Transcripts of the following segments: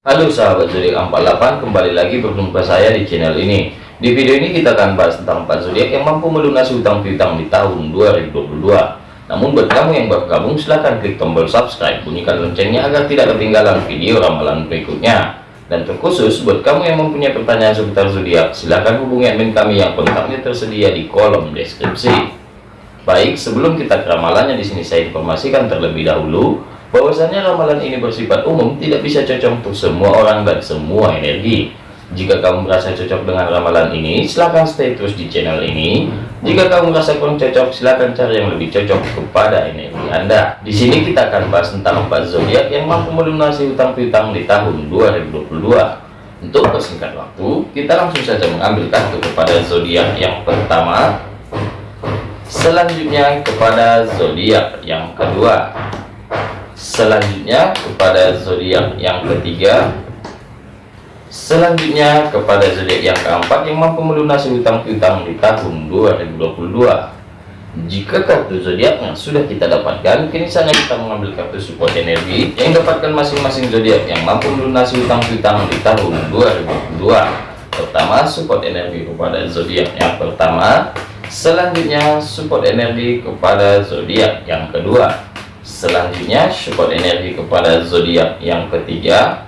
Halo sahabat zodiak 48 kembali lagi berjumpa saya di channel ini. Di video ini kita akan bahas tentang 4 zodiak yang mampu melunasi hutang piutang di tahun 2022 namun buat kamu yang baru gabung silahkan klik tombol subscribe bunyikan loncengnya agar tidak ketinggalan video ramalan berikutnya. Dan terkhusus buat kamu yang mempunyai pertanyaan seputar zodiak silahkan hubungi admin kami yang kontaknya tersedia di kolom deskripsi. Baik sebelum kita ke ramalannya di sini saya informasikan terlebih dahulu bahwasanya ramalan ini bersifat umum tidak bisa cocok untuk semua orang dan semua energi. Jika kamu merasa cocok dengan ramalan ini silahkan stay terus di channel ini. Jika kamu merasa kurang cocok silahkan cari yang lebih cocok kepada energi anda. Di sini kita akan bahas tentang empat zodiak yang mampu melunasi hutang piutang di tahun 2022 untuk persingkat waktu kita langsung saja mengambil kartu kepada zodiak yang pertama. Selanjutnya kepada zodiak yang kedua selanjutnya kepada zodiak yang ketiga. Selanjutnya kepada zodiak yang keempat yang mampu melunasi hutang piutang di tahun 2022 jika kartu zodiaknya sudah kita dapatkan kini saatnya kita mengambil kartu support energi yang dapatkan masing-masing zodiak yang mampu melunasi hutang piutang di tahun 2022 pertama support energi kepada zodiak yang pertama. Selanjutnya support energi kepada zodiak yang kedua selanjutnya support energi kepada zodiak yang ketiga.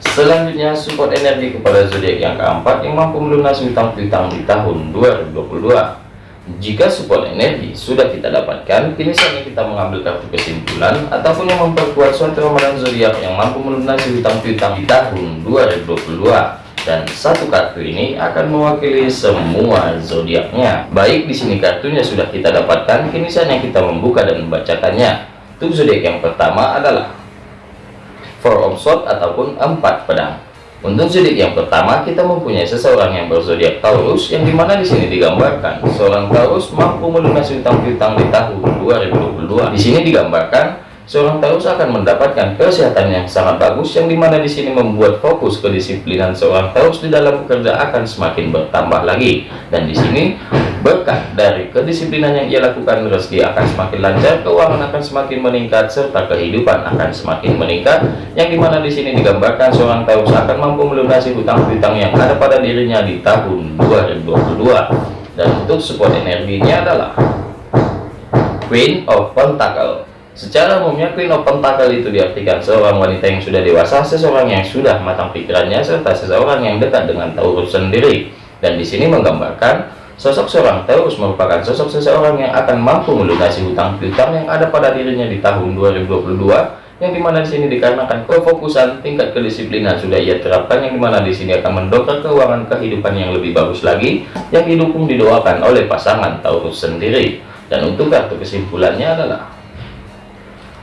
Selanjutnya support energi kepada zodiak yang keempat yang mampu melunasi hutang piutang di tahun 2022 jika support energi sudah kita dapatkan kini saatnya kita mengambil kartu kesimpulan ataupun yang memperkuat suatu ramalan zodiak yang mampu melunasi hutang piutang di tahun 2022 dan satu kartu ini akan mewakili semua zodiaknya. Baik di sini kartunya sudah kita dapatkan, kini saatnya kita membuka dan membacakannya. Untuk zodiak yang pertama adalah Four of Swords ataupun empat pedang. Untuk zodiak yang pertama kita mempunyai seseorang yang berzodiak Taurus yang di mana di sini digambarkan seorang Taurus mampu melunasi utang piutang di tahun 2022. Di sini digambarkan seorang Taurus akan mendapatkan kesehatan yang sangat bagus yang di mana di sini membuat fokus kedisiplinan seorang Taurus di dalam bekerja akan semakin bertambah lagi. Dan di sini berkat dari kedisiplinan yang ia lakukan rezeki akan semakin lancar keuangan akan semakin meningkat serta kehidupan akan semakin meningkat. Yang di mana di sini digambarkan seorang Taurus akan mampu melunasi hutang-hutang yang ada pada dirinya di tahun 2022 dan untuk support energinya adalah Queen of Pentacle Secara umumnya Pentacle itu diartikan seorang wanita yang sudah dewasa, seseorang yang sudah matang pikirannya, serta seseorang yang dekat dengan Taurus sendiri. Dan di sini menggambarkan sosok seorang Taurus merupakan sosok seseorang yang akan mampu melunasi hutang piutang yang ada pada dirinya di tahun 2022 yang di mana di sini dikarenakan kefokusan tingkat kedisiplinan sudah ia terapkan yang di mana di sini akan mendongkrak keuangan kehidupan yang lebih bagus lagi yang didukung didoakan oleh pasangan Taurus sendiri dan untuk kartu kesimpulannya adalah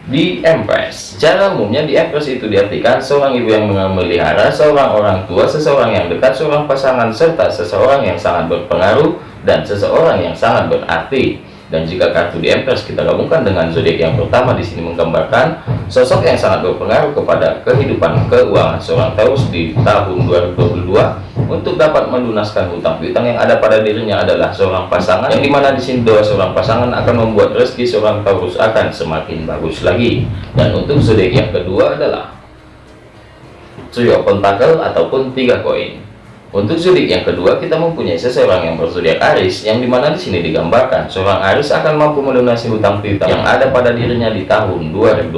di Empress secara umumnya di Empress itu diartikan seorang ibu yang memelihara seorang orang tua seseorang yang dekat seorang pasangan serta seseorang yang sangat berpengaruh dan seseorang yang sangat berarti dan jika kartu di Empress kita gabungkan dengan zodiak yang pertama di sini menggambarkan sosok yang sangat berpengaruh kepada kehidupan keuangan seorang Taurus di tahun 2022 untuk dapat melunaskan hutang piutang yang ada pada dirinya adalah seorang pasangan yang di mana di sini doa seorang pasangan akan membuat rezeki seorang Taurus akan semakin bagus lagi. Dan untuk zodiak yang kedua adalah of Pentacle ataupun tiga koin untuk zodiak yang kedua, kita mempunyai seseorang yang berzodiak Aris, yang di mana di sini digambarkan seorang Aris akan mampu melunasi hutang piutang yang ada pada dirinya di tahun 2022.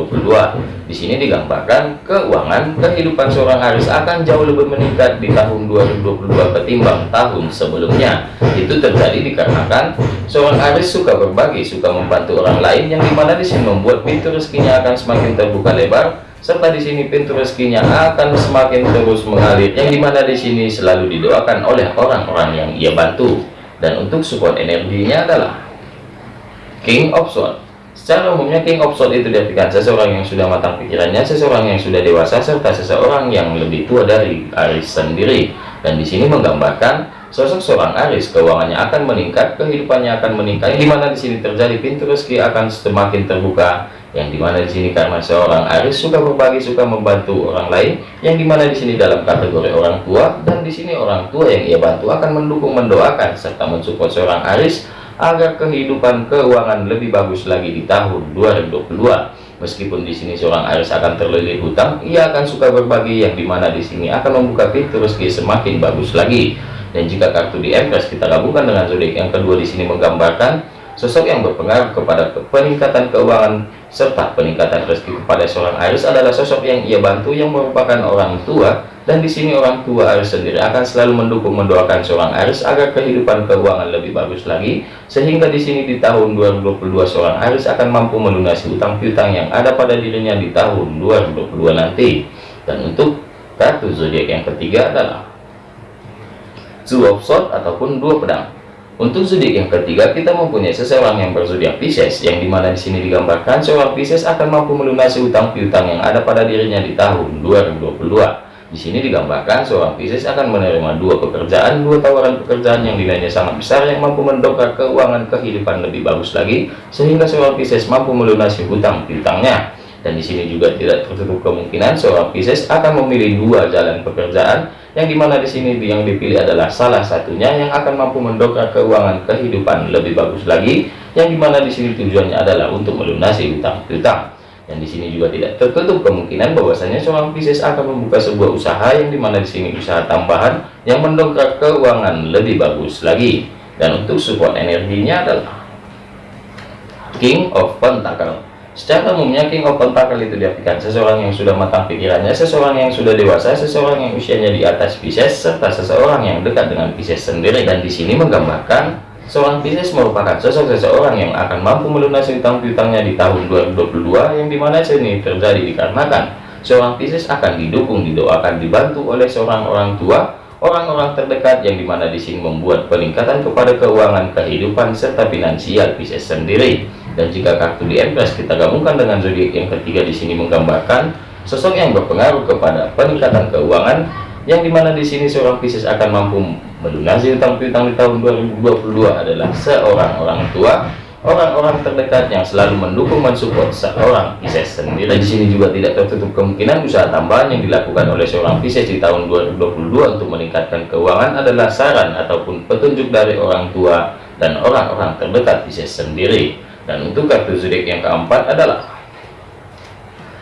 Di sini digambarkan keuangan kehidupan seorang Aris akan jauh lebih meningkat di tahun 2022 ketimbang tahun sebelumnya. Itu terjadi dikarenakan seorang Aris suka berbagi, suka membantu orang lain, yang di mana di sini membuat pintu rezekinya akan semakin terbuka lebar serta di sini pintu rezekinya akan semakin terus mengalir. Yang di mana di sini selalu didoakan oleh orang-orang yang ia bantu. Dan untuk support energinya adalah King of Swords. Secara umumnya King of Swords itu diartikan seseorang yang sudah matang pikirannya seseorang yang sudah dewasa serta seseorang yang lebih tua dari Aris sendiri. Dan di sini menggambarkan sosok seorang Aris keuangannya akan meningkat kehidupannya akan meningkat. Di mana di sini terjadi pintu rezeki akan semakin terbuka yang di mana di sini karena seorang Aris suka berbagi suka membantu orang lain. Yang di mana di sini dalam kategori orang tua dan di sini orang tua yang ia bantu akan mendukung mendoakan serta mensupport seorang Aris agar kehidupan keuangan lebih bagus lagi di tahun 2022 Meskipun di sini seorang Aries akan terlilit hutang, ia akan suka berbagi. Yang di mana di sini akan membuka pintu rezeki semakin bagus lagi. Dan jika kartu di Empress kita gabungkan dengan zodiak yang kedua di sini menggambarkan sosok yang berpengaruh kepada peningkatan keuangan serta peningkatan rezeki kepada seorang Aries adalah sosok yang ia bantu yang merupakan orang tua dan di sini orang tua Aries sendiri akan selalu mendukung mendoakan seorang Aries agar kehidupan keuangan lebih bagus lagi sehingga di sini di tahun 2022 seorang Aries akan mampu melunasi utang piutang yang ada pada dirinya di tahun 2022 nanti. Dan untuk kartu zodiak yang ketiga adalah Two of Swords ataupun dua pedang untuk zodiak yang ketiga kita mempunyai seseorang yang berzodiak Pisces yang di mana di sini digambarkan seorang Pisces akan mampu melunasi utang piutang yang ada pada dirinya di tahun 2022 di sini digambarkan seorang Pisces akan menerima dua pekerjaan, dua tawaran pekerjaan yang nilainya sangat besar yang mampu mendongkrak keuangan kehidupan lebih bagus lagi, sehingga seorang Pisces mampu melunasi hutang piutangnya. Dan di sini juga tidak tertutup kemungkinan seorang Pisces akan memilih dua jalan pekerjaan, yang di mana di sini yang dipilih adalah salah satunya yang akan mampu mendongkrak keuangan kehidupan lebih bagus lagi, yang di mana di sini tujuannya adalah untuk melunasi hutang piutang dan di sini juga tidak tertutup kemungkinan bahwasanya seorang Pisces akan membuka sebuah usaha yang di mana di sini usaha tambahan yang mendongkrak keuangan lebih bagus lagi. Dan untuk support energinya adalah King of Pentacle. Secara umumnya King of Pentacle itu diartikan seseorang yang sudah matang pikirannya, seseorang yang sudah dewasa, seseorang yang usianya di atas Pisces, serta seseorang yang dekat dengan Pisces sendiri. Dan di sini menggambarkan Seorang bisnis merupakan sosok seseorang yang akan mampu melunasi utang piutangnya di tahun 2022 yang di mana ini terjadi dikarenakan seorang bisnis akan didukung, didoakan, dibantu oleh seorang orang tua, orang-orang terdekat yang di mana di sini membuat peningkatan kepada keuangan kehidupan serta finansial bisnis sendiri. Dan jika kartu di Empress kita gabungkan dengan zodiak yang ketiga di sini menggambarkan sosok yang berpengaruh kepada peningkatan keuangan yang di mana di sini seorang Pisces akan mampu melunasi utang piutang di tahun 2022 adalah seorang orang tua orang-orang terdekat yang selalu mendukung mensupport seorang Pisces. Sendiri di sini juga tidak tertutup kemungkinan usaha tambahan yang dilakukan oleh seorang Pisces di tahun 2022 untuk meningkatkan keuangan adalah saran ataupun petunjuk dari orang tua dan orang-orang terdekat Pisces sendiri dan untuk kartu zodiak yang keempat adalah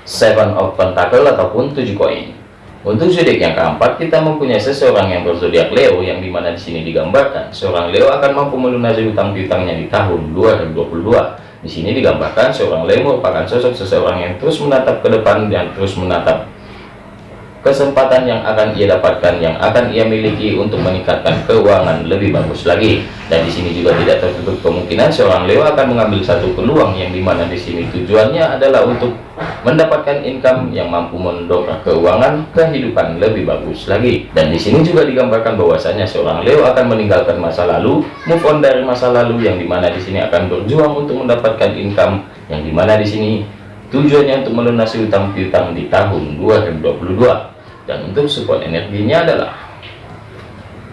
Seven of Pentacle ataupun tujuh koin untuk zodiak yang keempat, kita mempunyai seseorang yang berzodiak Leo, yang di mana di sini digambarkan seorang Leo akan mampu melunasi hutang piutangnya di tahun 2022. Di sini digambarkan seorang Leo merupakan sosok seseorang yang terus menatap ke depan dan terus menatap kesempatan yang akan ia dapatkan yang akan ia miliki untuk meningkatkan keuangan lebih bagus lagi. Dan di sini juga tidak tertutup kemungkinan seorang Leo akan mengambil satu peluang yang di mana di sini tujuannya adalah untuk mendapatkan income yang mampu mendongkrak keuangan kehidupan lebih bagus lagi. Dan di sini juga digambarkan bahwasanya seorang Leo akan meninggalkan masa lalu move on dari masa lalu yang di mana di sini akan berjuang untuk mendapatkan income yang di mana di sini tujuannya untuk melunasi utang piutang di tahun 2022 dan untuk support energinya adalah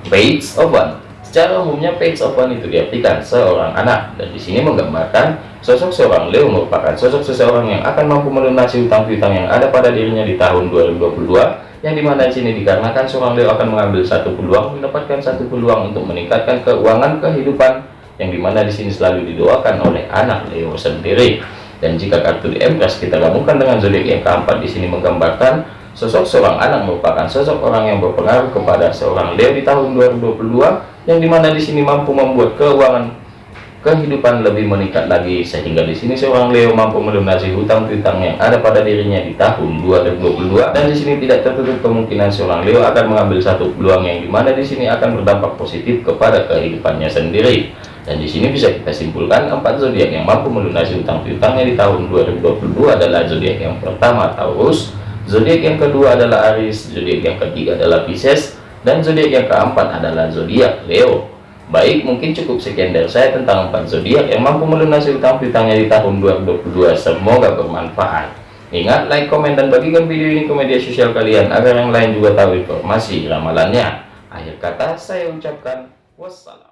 page one. Secara umumnya page one itu diartikan seorang anak. Dan di sini menggambarkan sosok seorang Leo merupakan sosok seseorang yang akan mampu melunasi utang piutang yang ada pada dirinya di tahun 2022 yang di mana di sini dikarenakan seorang Leo akan mengambil satu peluang mendapatkan satu peluang untuk meningkatkan keuangan kehidupan yang di mana di sini selalu didoakan oleh anak Leo sendiri. Dan jika kartu di Empress kita gabungkan dengan zodiak yang keempat di sini menggambarkan Sosok seorang anak merupakan sosok orang yang berpengaruh kepada seorang Leo di tahun 2022 yang di mana di sini mampu membuat keuangan kehidupan lebih meningkat lagi sehingga di sini seorang Leo mampu melunasi hutang piutang yang ada pada dirinya di tahun 2022 dan di sini tidak tertutup kemungkinan seorang Leo akan mengambil satu peluang yang di mana di sini akan berdampak positif kepada kehidupannya sendiri. Dan di sini bisa kita simpulkan empat zodiak yang mampu melunasi hutang piutangnya di tahun 2022 adalah zodiak yang pertama Taurus zodiak yang kedua adalah Aries zodiak yang ketiga adalah Pisces dan zodiak yang keempat adalah zodiak Leo. Baik mungkin cukup sekian dari saya tentang empat zodiak yang mampu melunasi utang piutangnya di tahun 2022 semoga bermanfaat. Ingat like komen dan bagikan video ini ke media sosial kalian agar yang lain juga tahu informasi ramalannya. Akhir kata saya ucapkan wassalam